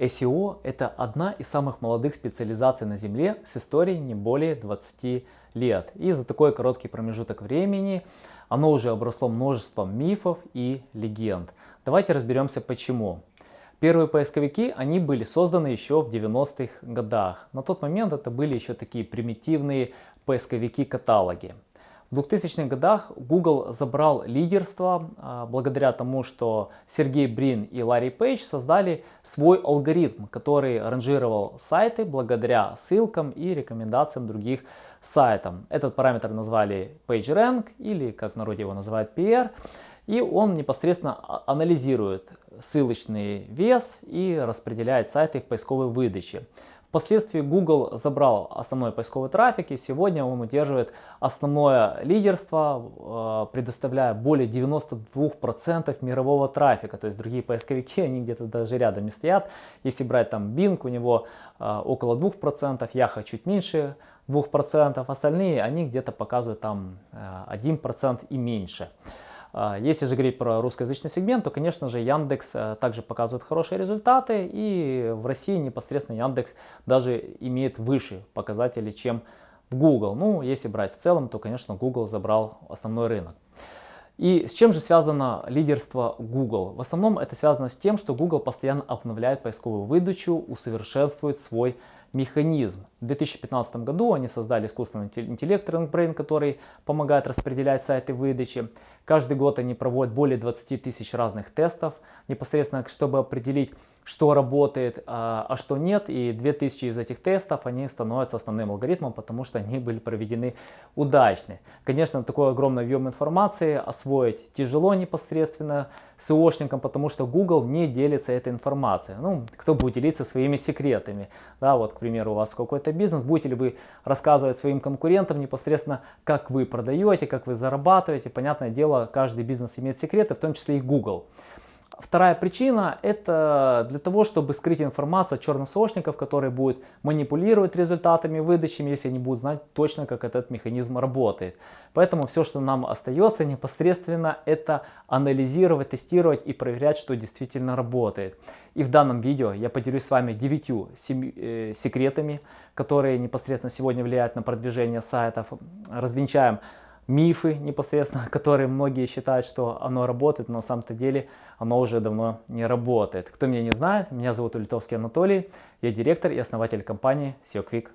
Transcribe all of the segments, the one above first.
SEO – это одна из самых молодых специализаций на Земле с историей не более 20 лет. И за такой короткий промежуток времени оно уже обросло множеством мифов и легенд. Давайте разберемся почему. Первые поисковики, они были созданы еще в 90-х годах. На тот момент это были еще такие примитивные поисковики-каталоги. В 2000-х годах Google забрал лидерство а, благодаря тому, что Сергей Брин и Ларри Пейдж создали свой алгоритм, который ранжировал сайты благодаря ссылкам и рекомендациям других сайтов. Этот параметр назвали PageRank или, как в народе его называют, PR. И он непосредственно а, анализирует ссылочный вес и распределяет сайты в поисковой выдаче. Впоследствии Google забрал основной поисковый трафик и сегодня он удерживает основное лидерство, э, предоставляя более 92% мирового трафика. То есть другие поисковики, они где-то даже рядом не стоят. Если брать там Bing, у него э, около 2%, Yahoo чуть меньше 2%, остальные они где-то показывают там 1% э, и меньше. А, если же говорить про русскоязычный сегмент, то, конечно же, Яндекс э, также показывает хорошие результаты. И в России непосредственно Яндекс даже имеет выше показатели, чем в Google. Ну, если брать в целом, то, конечно, Google забрал основной рынок. И с чем же связано лидерство Google? В основном это связано с тем, что Google постоянно обновляет поисковую выдачу, усовершенствует свой механизм. В 2015 году они создали искусственный интеллект RankBrain, который помогает распределять сайты выдачи. Каждый год они проводят более 20 тысяч разных тестов, непосредственно чтобы определить, что работает, а, а что нет. И 2000 из этих тестов они становятся основным алгоритмом, потому что они были проведены удачно. Конечно, такой огромный объем информации освоить тяжело непосредственно SEOшникам, потому что Google не делится этой информацией. Ну, кто будет делиться своими секретами? Да, вот, к примеру, у вас какой-то бизнес, будете ли вы рассказывать своим конкурентам непосредственно, как вы продаете, как вы зарабатываете. Понятное дело, каждый бизнес имеет секреты, в том числе и Google. Вторая причина это для того, чтобы скрыть информацию от черносошников, которые будут манипулировать результатами выдачи, если они будут знать точно, как этот механизм работает. Поэтому все, что нам остается непосредственно, это анализировать, тестировать и проверять, что действительно работает. И в данном видео я поделюсь с вами 9 э, секретами, которые непосредственно сегодня влияют на продвижение сайтов. Развенчаем мифы непосредственно, которые многие считают, что оно работает, но на самом-то деле оно уже давно не работает. Кто меня не знает, меня зовут Улитовский Анатолий, я директор и основатель компании SEO Quick.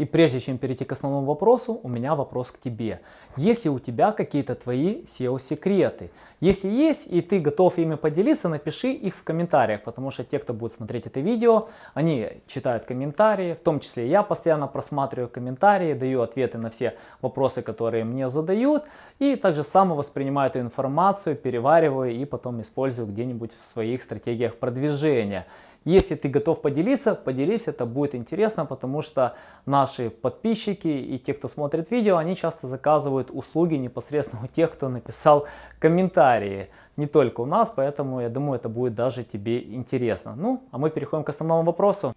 И прежде чем перейти к основному вопросу, у меня вопрос к тебе. Есть ли у тебя какие-то твои SEO-секреты? Если есть и ты готов ими поделиться, напиши их в комментариях, потому что те, кто будет смотреть это видео, они читают комментарии, в том числе я постоянно просматриваю комментарии, даю ответы на все вопросы, которые мне задают, и также сам воспринимаю эту информацию, перевариваю и потом использую где-нибудь в своих стратегиях продвижения. Если ты готов поделиться, поделись, это будет интересно, потому что наши подписчики и те, кто смотрит видео, они часто заказывают услуги непосредственно у тех, кто написал комментарии. Не только у нас, поэтому я думаю, это будет даже тебе интересно. Ну, а мы переходим к основному вопросу.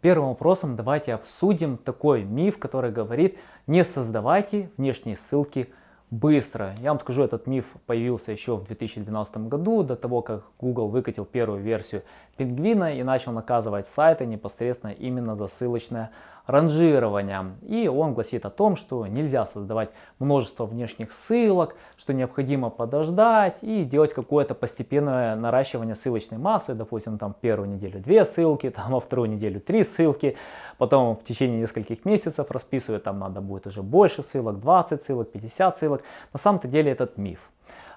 Первым вопросом давайте обсудим такой миф, который говорит, не создавайте внешние ссылки быстро. Я вам скажу, этот миф появился еще в 2012 году, до того, как Google выкатил первую версию пингвина и начал наказывать сайты непосредственно именно за ссылочное ранжирования. И он гласит о том, что нельзя создавать множество внешних ссылок, что необходимо подождать и делать какое-то постепенное наращивание ссылочной массы. Допустим, там первую неделю две ссылки, там во вторую неделю три ссылки, потом в течение нескольких месяцев расписывать, там надо будет уже больше ссылок, 20 ссылок, 50 ссылок. На самом-то деле этот миф.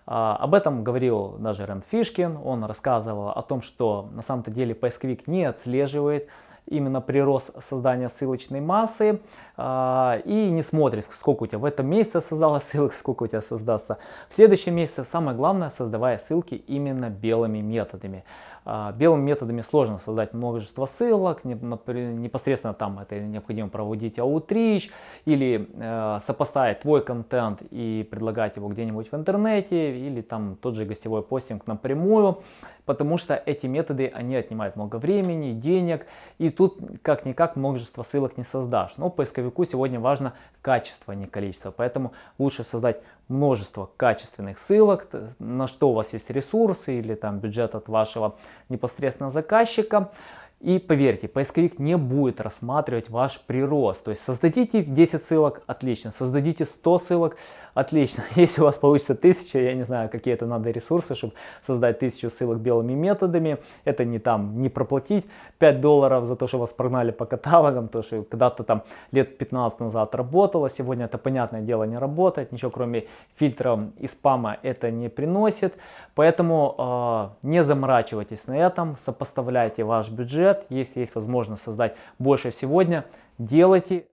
А, об этом говорил даже Рэнд Фишкин, он рассказывал о том, что на самом-то деле поисковик не отслеживает именно прирост создания ссылочной массы а, и не смотрит, сколько у тебя в этом месяце создалось ссылок, сколько у тебя создастся в следующем месяце. Самое главное, создавая ссылки именно белыми методами. А, белыми методами сложно создать множество ссылок, непосредственно там это необходимо проводить outreach или э, сопоставить твой контент и предлагать его где-нибудь в интернете или там тот же гостевой постинг напрямую, потому что эти методы, они отнимают много времени, денег и тут как-никак множество ссылок не создашь. Но поисковику сегодня важно качество, а не количество, поэтому лучше создать множество качественных ссылок, на что у вас есть ресурсы или там бюджет от вашего непосредственно заказчика. И поверьте, поисковик не будет рассматривать ваш прирост. То есть создадите 10 ссылок, отлично. Создадите 100 ссылок, отлично. Если у вас получится 1000, я не знаю, какие это надо ресурсы, чтобы создать 1000 ссылок белыми методами. Это не там, не проплатить 5 долларов за то, что вас прогнали по каталогам, то, что когда-то там лет 15 назад работало. Сегодня это, понятное дело, не работает. Ничего кроме фильтров и спама это не приносит. Поэтому э, не заморачивайтесь на этом, сопоставляйте ваш бюджет бюджет, если есть возможность создать больше сегодня, делайте.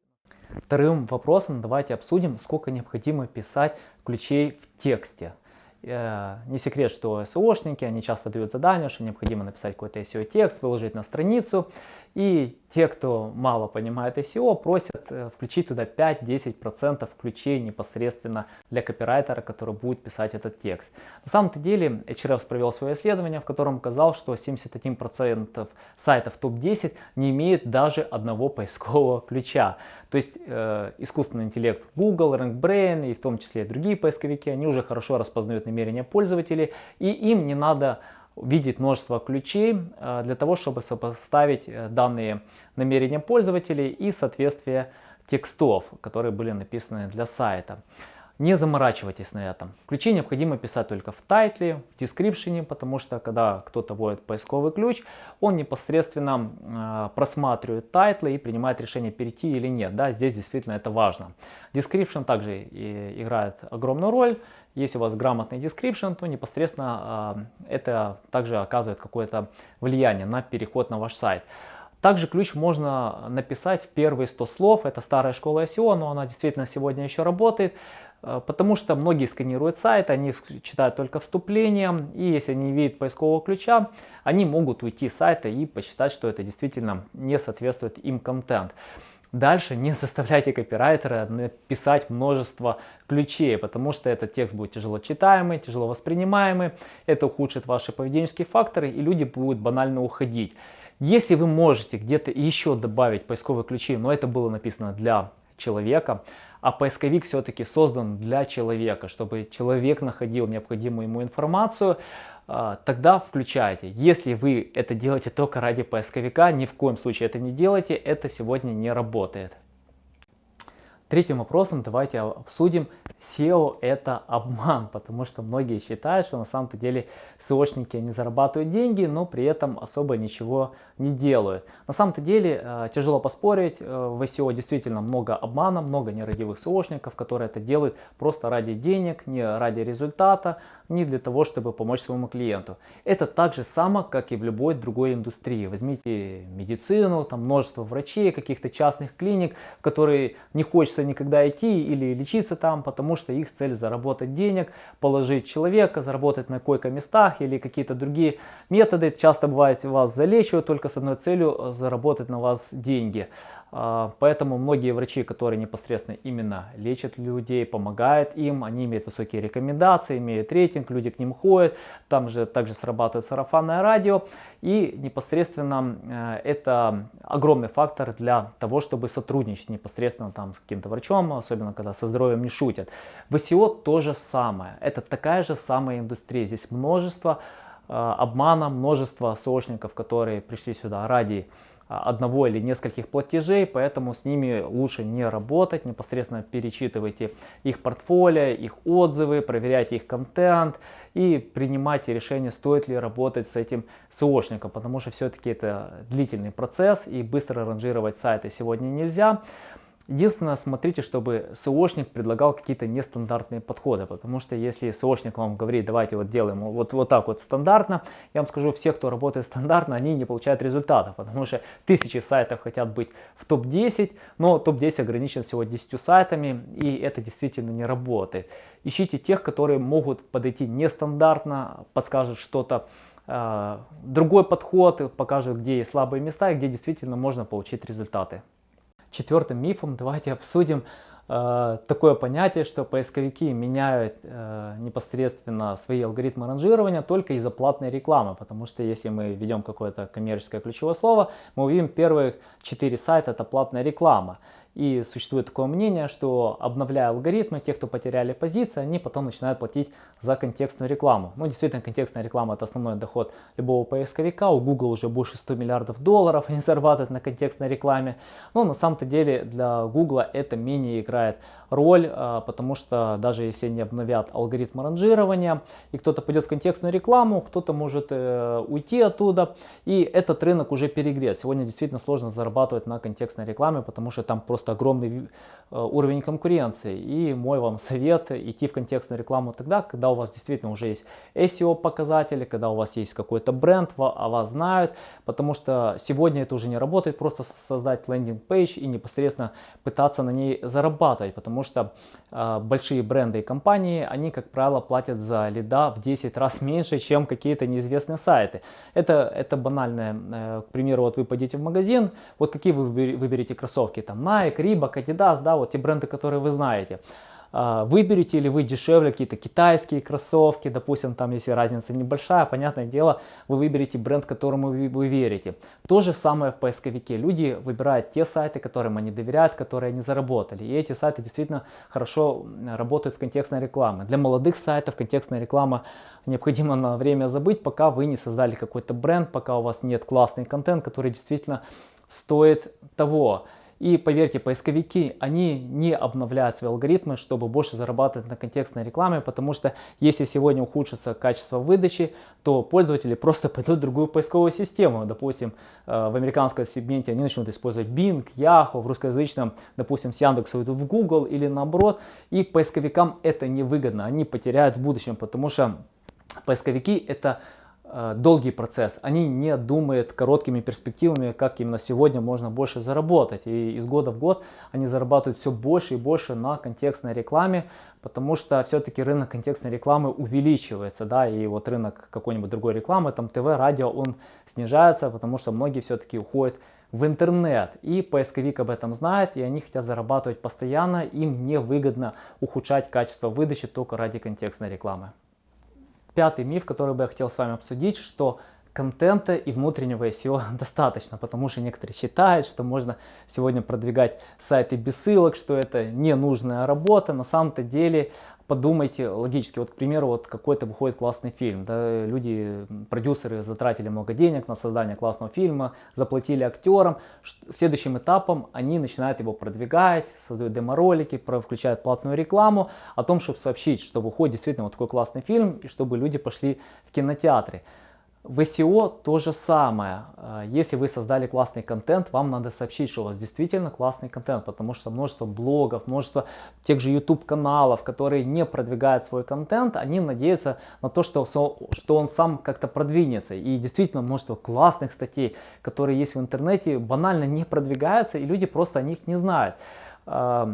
Вторым вопросом давайте обсудим, сколько необходимо писать ключей в тексте. Э, не секрет, что SEOшники, они часто дают задание, что необходимо написать какой-то SEO-текст, выложить на страницу. И те, кто мало понимает SEO, просят э, включить туда 5-10% ключей непосредственно для копирайтера, который будет писать этот текст. На самом-то деле HRF провел свое исследование, в котором указал, что 71% сайтов топ-10 не имеет даже одного поискового ключа. То есть э, искусственный интеллект Google, RankBrain и в том числе другие поисковики, они уже хорошо распознают намерения пользователей и им не надо видеть множество ключей э, для того, чтобы сопоставить э, данные намерения пользователей и соответствие текстов, которые были написаны для сайта. Не заморачивайтесь на этом. Ключи необходимо писать только в title е, в description е, потому что когда кто-то вводит поисковый ключ, он непосредственно э, просматривает title ы и принимает решение перейти или нет. Да, здесь действительно это важно. Description также и играет огромную роль. Если у вас грамотный description, то непосредственно э, это также оказывает какое-то влияние на переход на ваш сайт. Также ключ можно написать в первые 100 слов. Это старая школа SEO, но она действительно сегодня еще работает. Э, потому что многие сканируют сайт, они читают только вступление, и если они видят поискового ключа, они могут уйти с сайта и посчитать, что это действительно не соответствует им контент. Дальше не заставляйте копирайтера написать множество ключей, потому что этот текст будет тяжело читаемый, тяжело воспринимаемый, это ухудшит ваши поведенческие факторы, и люди будут банально уходить. Если вы можете где-то еще добавить поисковые ключи, но это было написано для человека, а поисковик все-таки создан для человека, чтобы человек находил необходимую ему информацию, тогда включайте. Если вы это делаете только ради поисковика, ни в коем случае это не делайте, это сегодня не работает. Третьим вопросом давайте обсудим, SEO это обман, потому что многие считают, что на самом-то деле SEOшники не зарабатывают деньги, но при этом особо ничего не делают. На самом-то деле э, тяжело поспорить, э, в SEO действительно много обмана, много нерадивых SEOшников, которые это делают просто ради денег, не ради результата, не для того, чтобы помочь своему клиенту. Это так же само, как и в любой другой индустрии. Возьмите медицину, там множество врачей, каких-то частных клиник, в которые не хочется никогда идти или лечиться там, потому что их цель заработать денег, положить человека, заработать на койко-местах или какие-то другие методы. Часто бывает вас залечивают только с одной целью э, заработать на вас деньги. А, поэтому многие врачи, которые непосредственно именно лечат людей, помогают им, они имеют высокие рекомендации, имеют рейтинг, люди к ним ходят, там же также срабатывает сарафанное радио. И непосредственно э, это огромный фактор для того, чтобы сотрудничать непосредственно там с каким-то врачом, особенно когда со здоровьем не шутят. В SEO то же самое, это такая же самая индустрия, здесь множество обмана, множество сошников, которые пришли сюда ради а, одного или нескольких платежей, поэтому с ними лучше не работать, непосредственно перечитывайте их портфолио, их отзывы, проверяйте их контент и принимайте решение, стоит ли работать с этим SEOшником, потому что все-таки это длительный процесс и быстро ранжировать сайты сегодня нельзя. Единственное, смотрите, чтобы SEOшник предлагал какие-то нестандартные подходы, потому что если SEOшник вам говорит, давайте вот делаем вот, вот так вот стандартно, я вам скажу, все, кто работает стандартно, они не получают результатов, потому что тысячи сайтов хотят быть в топ-10, но топ-10 ограничен всего 10 сайтами, и это действительно не работает. Ищите тех, которые могут подойти нестандартно, подскажут что-то, э, другой подход, покажут, где есть слабые места и где действительно можно получить результаты. Четвертым мифом давайте обсудим э, такое понятие, что поисковики меняют э, непосредственно свои алгоритмы ранжирования только из-за платной рекламы. Потому что если мы ведем какое-то коммерческое ключевое слово, мы увидим первые четыре сайта это платная реклама. И существует такое мнение, что обновляя алгоритмы, те, кто потеряли позиции, они потом начинают платить за контекстную рекламу. Ну, действительно, контекстная реклама это основной доход любого поисковика. У Google уже больше 100 миллиардов долларов они зарабатывают на контекстной рекламе. Но на самом-то деле для Google это менее играет роль, а, потому что даже если не обновят алгоритм ранжирования, и кто-то пойдет в контекстную рекламу, кто-то может э, уйти оттуда, и этот рынок уже перегрет. Сегодня действительно сложно зарабатывать на контекстной рекламе, потому что там просто огромный э, уровень конкуренции. И мой вам совет идти в контекстную рекламу тогда, когда у вас действительно уже есть SEO показатели, когда у вас есть какой-то бренд, о вас знают, потому что сегодня это уже не работает, просто создать лендинг-пейдж и непосредственно пытаться на ней зарабатывать, потому что э, большие бренды и компании, они, как правило, платят за лида в 10 раз меньше, чем какие-то неизвестные сайты. Это, это банальное, э, к примеру, вот вы пойдете в магазин, вот какие вы выберете кроссовки, там Nike, Reebok, Adidas, да, вот те бренды, которые вы знаете. А, выберете ли вы дешевле какие-то китайские кроссовки, допустим, там если разница небольшая, понятное дело, вы выберете бренд, которому вы, вы верите. То же самое в поисковике. Люди выбирают те сайты, которым они доверяют, которые они заработали. И эти сайты действительно хорошо работают в контекстной рекламе. Для молодых сайтов контекстная реклама необходимо на время забыть, пока вы не создали какой-то бренд, пока у вас нет классный контент, который действительно стоит того. И поверьте, поисковики, они не обновляют свои алгоритмы, чтобы больше зарабатывать на контекстной рекламе, потому что если сегодня ухудшится качество выдачи, то пользователи просто пойдут в другую поисковую систему. Допустим, э, в американском сегменте они начнут использовать Bing, Yahoo, в русскоязычном, допустим, с Яндекса уйдут в Google или наоборот. И поисковикам это невыгодно, они потеряют в будущем, потому что поисковики это долгий процесс. Они не думают короткими перспективами, как именно сегодня можно больше заработать. И из года в год они зарабатывают все больше и больше на контекстной рекламе, потому что все-таки рынок контекстной рекламы увеличивается, да, и вот рынок какой-нибудь другой рекламы, там ТВ, радио, он снижается, потому что многие все-таки уходят в интернет. И поисковик об этом знает, и они хотят зарабатывать постоянно, им невыгодно ухудшать качество выдачи только ради контекстной рекламы. Пятый миф, который бы я хотел с вами обсудить, что контента и внутреннего SEO достаточно, потому что некоторые считают, что можно сегодня продвигать сайты без ссылок, что это ненужная работа. На самом-то деле подумайте логически, вот, к примеру, вот какой-то выходит классный фильм, да, люди, продюсеры затратили много денег на создание классного фильма, заплатили актерам, следующим этапом они начинают его продвигать, создают демо-ролики, включают платную рекламу о том, чтобы сообщить, что выходит действительно вот такой классный фильм, и чтобы люди пошли в кинотеатры. В SEO то же самое. А, если вы создали классный контент, вам надо сообщить, что у вас действительно классный контент, потому что множество блогов, множество тех же YouTube каналов, которые не продвигают свой контент, они надеются на то, что, что он сам как-то продвинется. И действительно множество классных статей, которые есть в интернете, банально не продвигаются, и люди просто о них не знают. А,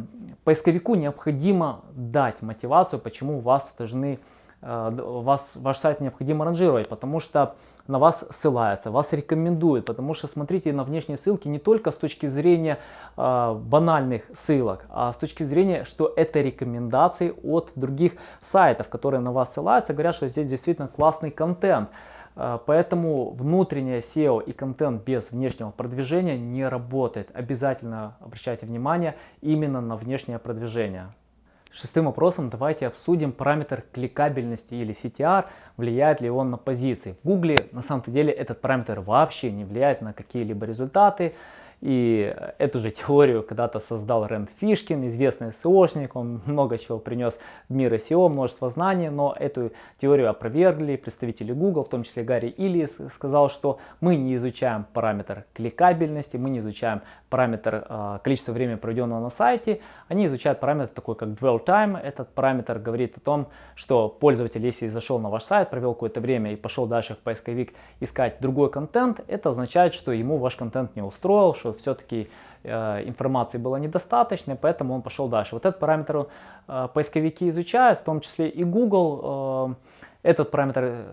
поисковику необходимо дать мотивацию, почему вас должны Э, вас, ваш сайт необходимо ранжировать, потому что на вас ссылаются, вас рекомендуют, потому что смотрите на внешние ссылки не только с точки зрения э, банальных ссылок, а с точки зрения, что это рекомендации от других сайтов, которые на вас ссылаются, говорят, что здесь действительно классный контент. Э, поэтому внутреннее SEO и контент без внешнего продвижения не работает. Обязательно обращайте внимание именно на внешнее продвижение. Шестым вопросом давайте обсудим параметр кликабельности или CTR, влияет ли он на позиции. В Гугле на самом деле этот параметр вообще не влияет на какие-либо результаты. И эту же теорию когда-то создал Рэнд Фишкин, известный SEOшник, он много чего принес в мир SEO, множество знаний, но эту теорию опровергли представители Google, в том числе Гарри Иллис, сказал, что мы не изучаем параметр кликабельности, мы не изучаем параметр э, количества времени, проведенного на сайте, они изучают параметр такой, как dwell time. Этот параметр говорит о том, что пользователь, если зашел на ваш сайт, провел какое-то время и пошел дальше в поисковик искать другой контент, это означает, что ему ваш контент не устроил, что все-таки э, информации было недостаточно, поэтому он пошел дальше. Вот этот параметр э, поисковики изучают, в том числе и Google. Э, этот параметр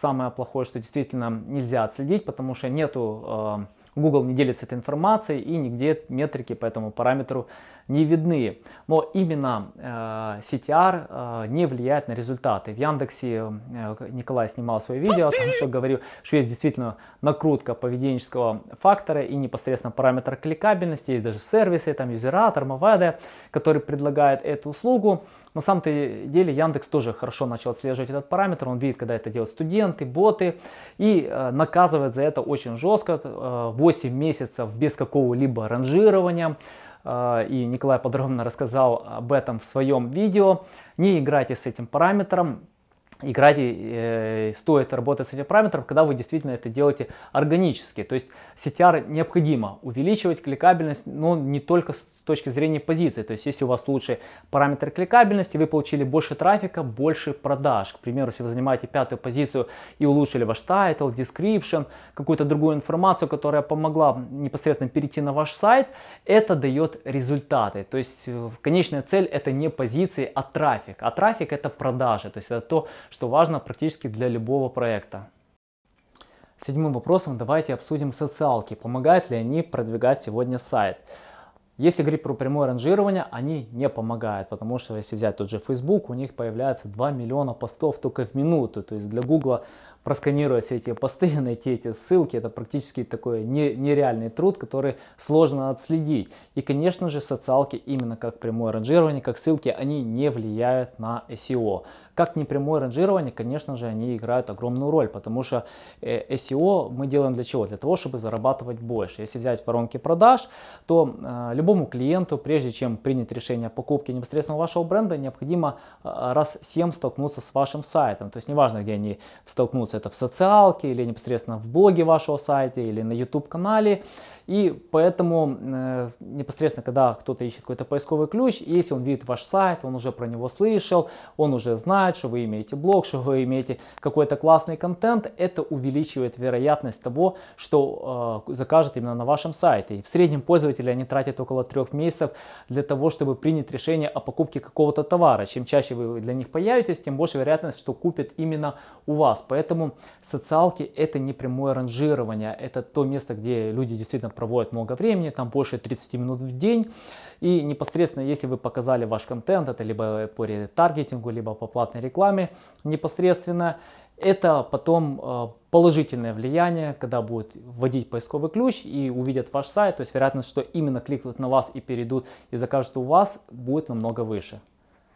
самое плохое, что действительно нельзя отследить, потому что нету... Google не делится этой информацией и нигде метрики по этому параметру не видны. Но именно э, CTR э, не влияет на результаты. В Яндексе э, Николай снимал свое видео о том, что говорил, что есть действительно накрутка поведенческого фактора и непосредственно параметр кликабельности. Есть даже сервисы, там юзератор, Mavede, который предлагает эту услугу. На самом-то деле Яндекс тоже хорошо начал отслеживать этот параметр. Он видит, когда это делают студенты, боты и наказывает за это очень жестко. Э, 8 месяцев без какого-либо ранжирования. Э, и Николай подробно рассказал об этом в своем видео. Не играйте с этим параметром играйте, э, стоит работать с этим параметром, когда вы действительно это делаете органически. То есть CTR необходимо увеличивать кликабельность, но не только точки зрения позиции. То есть если у вас лучший параметр кликабельности, вы получили больше трафика, больше продаж. К примеру, если вы занимаете пятую позицию и улучшили ваш title, description, какую-то другую информацию, которая помогла непосредственно перейти на ваш сайт, это дает результаты. То есть э, конечная цель это не позиции, а трафик. А трафик это продажи. То есть это то, что важно практически для любого проекта. Седьмым вопросом давайте обсудим социалки. Помогают ли они продвигать сегодня сайт? Если говорить про прямое ранжирование, они не помогают, потому что если взять тот же Facebook, у них появляется 2 миллиона постов только в минуту. То есть для Google просканировать все эти посты, найти эти ссылки, это практически такой нереальный труд, который сложно отследить. И, конечно же, социалки, именно как прямое ранжирование, как ссылки, они не влияют на SEO. Как непрямое ранжирование, конечно же, они играют огромную роль, потому что э, SEO мы делаем для чего? Для того, чтобы зарабатывать больше. Если взять воронки продаж, то э, любому клиенту, прежде чем принять решение о покупке непосредственно вашего бренда, необходимо э, раз 7 столкнуться с вашим сайтом. То есть неважно, где они столкнутся, это в социалке или непосредственно в блоге вашего сайта или на YouTube канале. И поэтому э, непосредственно, когда кто-то ищет какой-то поисковый ключ, если он видит ваш сайт, он уже про него слышал, он уже знает, что вы имеете блог, что вы имеете какой-то классный контент, это увеличивает вероятность того, что э, закажет именно на вашем сайте. И в среднем пользователи они тратят около трех месяцев для того, чтобы принять решение о покупке какого-то товара. Чем чаще вы для них появитесь, тем больше вероятность, что купят именно у вас. Поэтому социалки это не прямое ранжирование, это то место, где люди действительно проводят много времени, там больше 30 минут в день. И непосредственно, если вы показали ваш контент, это либо по ретаргетингу, либо по платной рекламе непосредственно, это потом э, положительное влияние, когда будут вводить поисковый ключ и увидят ваш сайт, то есть вероятность, что именно кликнут на вас и перейдут и закажут у вас, будет намного выше.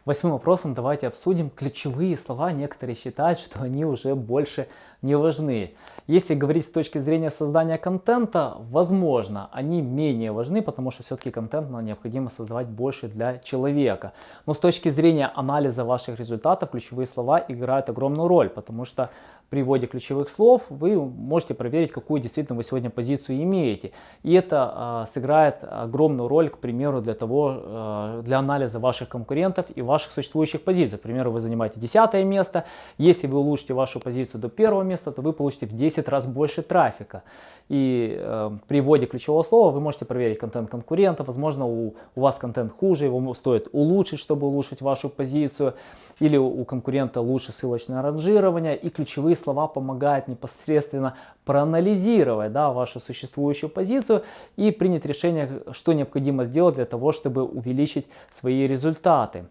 Восьмым вопросом давайте обсудим ключевые слова. Некоторые считают, что они уже больше не важны. Если говорить с точки зрения создания контента, возможно, они менее важны, потому что все-таки контент необходимо создавать больше для человека. Но с точки зрения анализа ваших результатов, ключевые слова играют огромную роль, потому что при вводе ключевых слов вы можете проверить, какую действительно вы сегодня позицию имеете. И это э, сыграет огромную роль, к примеру, для того, э, для анализа ваших конкурентов и ваших существующих позиций. К примеру, вы занимаете 10 место. Если вы улучшите вашу позицию до первого места, то вы получите в 10 раз больше трафика. И э, при вводе ключевого слова вы можете проверить контент конкурентов. Возможно, у, у вас контент хуже, его стоит улучшить, чтобы улучшить вашу позицию. Или у, у конкурента лучше ссылочное ранжирование. И ключевые слова помогают непосредственно проанализировать да, вашу существующую позицию и принять решение, что необходимо сделать для того, чтобы увеличить свои результаты.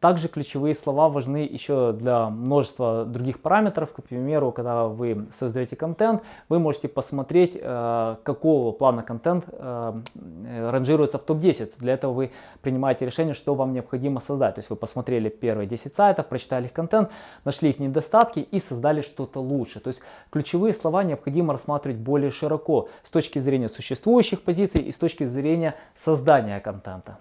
Также ключевые слова важны еще для множества других параметров. К примеру, когда вы создаете контент, вы можете посмотреть, э, какого плана контент э, ранжируется в топ-10. Для этого вы принимаете решение, что вам необходимо создать. То есть вы посмотрели первые 10 сайтов, прочитали их контент, нашли их недостатки и создали что-то лучше. То есть ключевые слова необходимо рассматривать более широко с точки зрения существующих позиций и с точки зрения создания контента.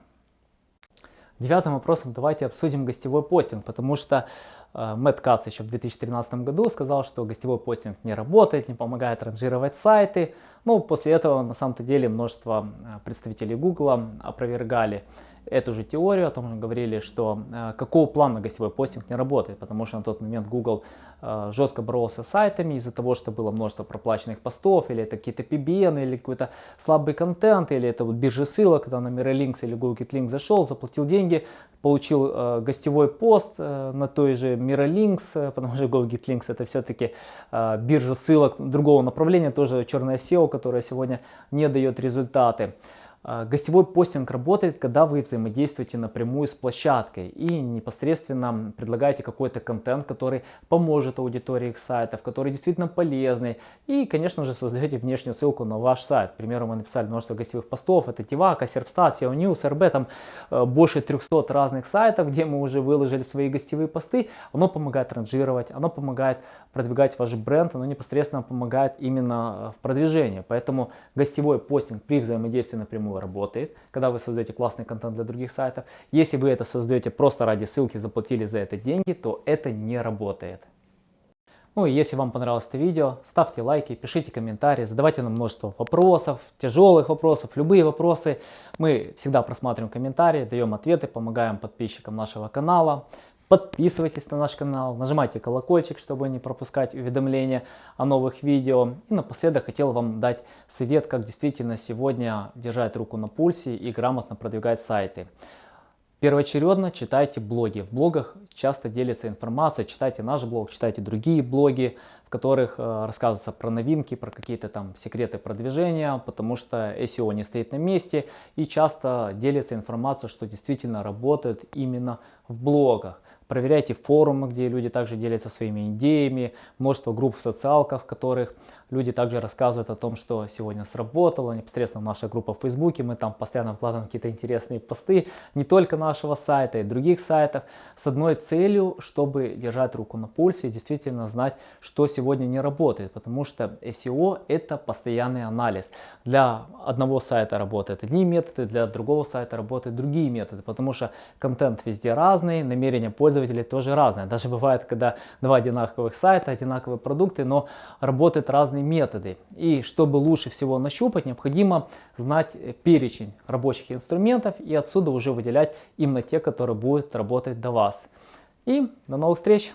Девятым вопросом давайте обсудим гостевой постинг, потому что э, Мэтт Кац еще в 2013 году сказал, что гостевой постинг не работает, не помогает ранжировать сайты. Ну, после этого на самом-то деле множество э, представителей Google опровергали эту же теорию, о том же говорили, что э, какого плана гостевой постинг не работает, потому что на тот момент Google э, жестко боролся с сайтами из-за того, что было множество проплаченных постов, или это какие-то PBN, или какой-то слабый контент, или это вот биржи ссылок, когда на Miralinks или Google Link зашел, заплатил деньги, получил э, гостевой пост э, на той же Miralinks, э, потому что GoGetLinks это все-таки э, биржа ссылок другого направления, тоже черная SEO, которая сегодня не дает результаты. А, гостевой постинг работает, когда вы взаимодействуете напрямую с площадкой и непосредственно предлагаете какой-то контент, который поможет аудитории их сайтов, который действительно полезный. И, конечно же, создаете внешнюю ссылку на ваш сайт. К примеру, мы написали множество гостевых постов. Это Тивака, Серпстат, SEO News, РБ. Там э, больше 300 разных сайтов, где мы уже выложили свои гостевые посты. Оно помогает ранжировать, оно помогает продвигать ваш бренд, оно непосредственно помогает именно в продвижении. Поэтому гостевой постинг при взаимодействии напрямую работает, когда вы создаете классный контент для других сайтов. Если вы это создаете просто ради ссылки, заплатили за это деньги, то это не работает. Ну и если вам понравилось это видео, ставьте лайки, пишите комментарии, задавайте нам множество вопросов, тяжелых вопросов, любые вопросы. Мы всегда просматриваем комментарии, даем ответы, помогаем подписчикам нашего канала. Подписывайтесь на наш канал, нажимайте колокольчик, чтобы не пропускать уведомления о новых видео. И напоследок хотел вам дать совет, как действительно сегодня держать руку на пульсе и грамотно продвигать сайты. Первоочередно читайте блоги. В блогах часто делится информация. Читайте наш блог, читайте другие блоги, в которых э, рассказывается про новинки, про какие-то там секреты продвижения, потому что SEO не стоит на месте и часто делится информация, что действительно работает именно в блогах. Проверяйте форумы, где люди также делятся своими идеями, множество групп в социалках, в которых люди также рассказывают о том, что сегодня сработало, непосредственно наша группа в Фейсбуке, мы там постоянно вкладываем какие-то интересные посты, не только нашего сайта, и других сайтов, с одной целью, чтобы держать руку на пульсе и действительно знать, что сегодня не работает, потому что SEO это постоянный анализ. Для одного сайта работают одни методы, для другого сайта работают другие методы, потому что контент везде разный, намерения пользователя пользователей тоже разные. Даже бывает, когда два одинаковых сайта, одинаковые продукты, но работают разные методы. И чтобы лучше всего нащупать, необходимо знать перечень рабочих инструментов и отсюда уже выделять именно те, которые будут работать до вас. И до новых встреч!